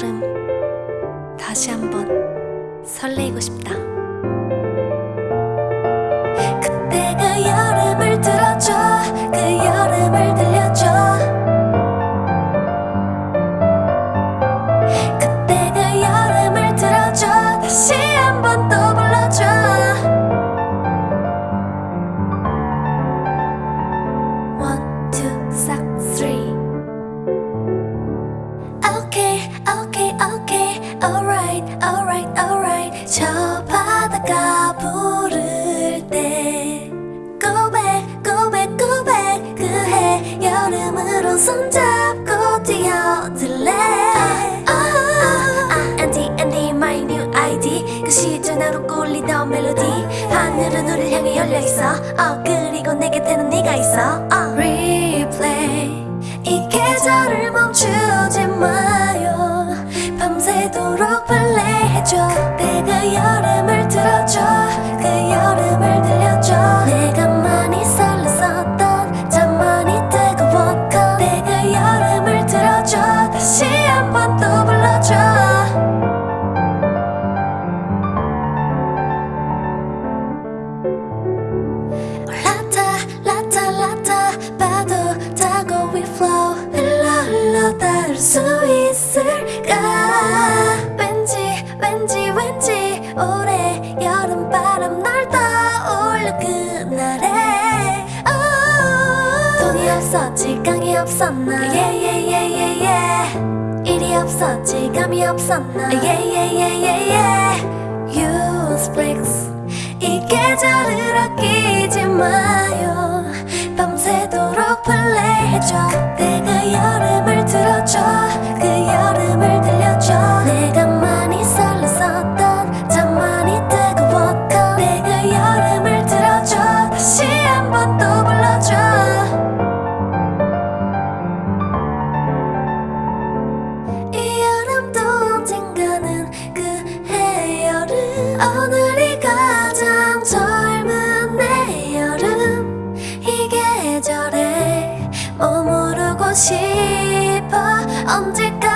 걸음 다시 한번 설레이고 싶다. 그때가 여름을 들어줘. 그 여름을 들려줘. 그때가 여름을 들어줘. 다시 한번 또 불러줘. One, two, three. 저 바다가 부를 때 back, go back 그해 여름으로 손잡고 뛰어들래. 아, 아, 아, Andy, Andy, my new ID 그 시절 나로 꿀리던 멜로디. 하늘은 우릴 향해 열려있어. 어, 그리고 내 곁에는 네가 있어. 어. Replay. 이 계절을 멈추지 마요. 밤새도록 플레이해줘 파도 타고 we flow. 흘러 흘러 닿을 수 있을까? 왠지 왠지 왠지 올해 여름바람 날 떠올려 그날에. Oh. 돈이 없었지 깡이 없었나? Yeah, yeah, yeah, yeah, yeah. 일이 없었지 감이 없었나? Yeah, yeah, yeah, yeah, yeah. Use flex 이 계절을 아끼지 마요 플 싶어. 언제까지